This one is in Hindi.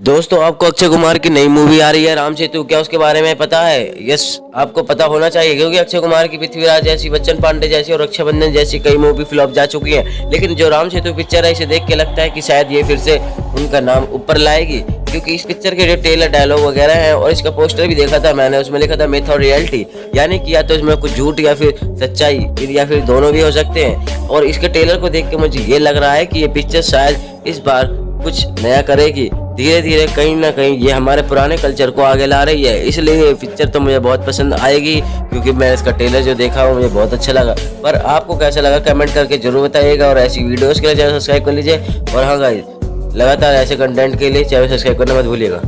दोस्तों, आपको अक्षय कुमार की नई मूवी आ रही है, राम सेतु। क्या उसके बारे में पता है? यस आपको पता होना चाहिए, क्योंकि अक्षय कुमार की पृथ्वीराज जैसी, बच्चन पांडे जैसी और रक्षाबंधन जैसी कई मूवी फ्लॉप जा चुकी हैं। लेकिन जो राम सेतु पिक्चर है, इसे देख के लगता है कि शायद ये फिर से उनका नाम ऊपर लाएगी। क्योंकि इस पिक्चर के जो टेलर डायलॉग वगैरह हैं और इसका पोस्टर भी देखा था मैंने, उसमें लिखा था मिथ और रियलिटी यानी कि या तो इसमें कुछ झूठ या फिर सच्चाई, या फिर दोनों भी हो सकते हैं। और इसके टेलर को देख के मुझे ये लग रहा है कि ये पिक्चर शायद इस बार कुछ नया करेगी। धीरे धीरे कहीं ना कहीं ये हमारे पुराने कल्चर को आगे ला रही है। इसलिए ये पिक्चर तो मुझे बहुत पसंद आएगी, क्योंकि मैं इसका टेलर जो देखा हूँ मुझे बहुत अच्छा लगा। पर आपको कैसा लगा कमेंट करके ज़रूर बताइएगा और ऐसी वीडियोज़ के लिए चैनल सब्सक्राइब कर लीजिए। और हाँ गाइज़ लगातार ऐसे कंटेंट के लिए चैनल सब्सक्राइब करना मत भूलिएगा।